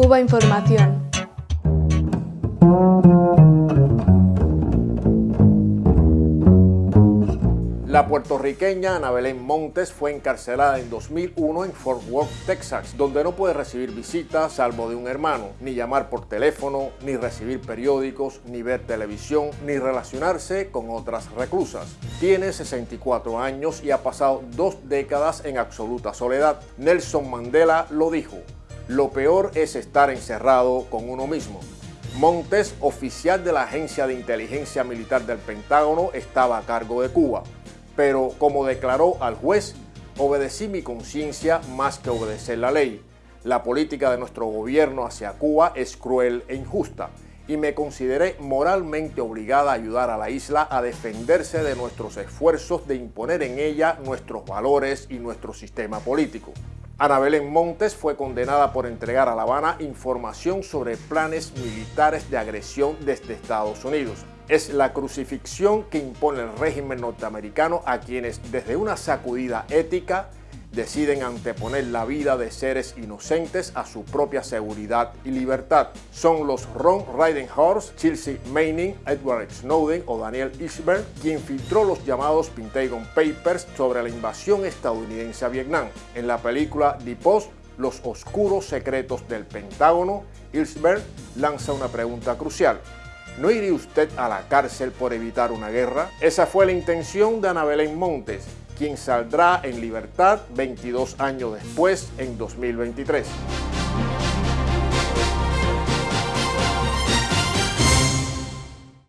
Cuba Información. La puertorriqueña Ana Belén Montes fue encarcelada en 2001 en Fort Worth, Texas, donde no puede recibir visitas salvo de un hermano, ni llamar por teléfono, ni recibir periódicos, ni ver televisión, ni relacionarse con otras reclusas. Tiene 64 años y ha pasado dos décadas en absoluta soledad. Nelson Mandela lo dijo, lo peor es estar encerrado con uno mismo. Montes, oficial de la Agencia de Inteligencia Militar del Pentágono, estaba a cargo de Cuba pero como declaró al juez, obedecí mi conciencia más que obedecer la ley. La política de nuestro gobierno hacia Cuba es cruel e injusta y me consideré moralmente obligada a ayudar a la isla a defenderse de nuestros esfuerzos de imponer en ella nuestros valores y nuestro sistema político. Ana Belén Montes fue condenada por entregar a La Habana información sobre planes militares de agresión desde Estados Unidos. Es la crucifixión que impone el régimen norteamericano a quienes desde una sacudida ética deciden anteponer la vida de seres inocentes a su propia seguridad y libertad. Son los Ron Ridenhorst, Chelsea Manning, Edward Snowden o Daniel Ellsberg quien filtró los llamados Pentagon Papers sobre la invasión estadounidense a Vietnam. En la película The Post, Los oscuros secretos del Pentágono, Ellsberg lanza una pregunta crucial. ¿No iría usted a la cárcel por evitar una guerra? Esa fue la intención de Ana Belén Montes, quien saldrá en libertad 22 años después, en 2023.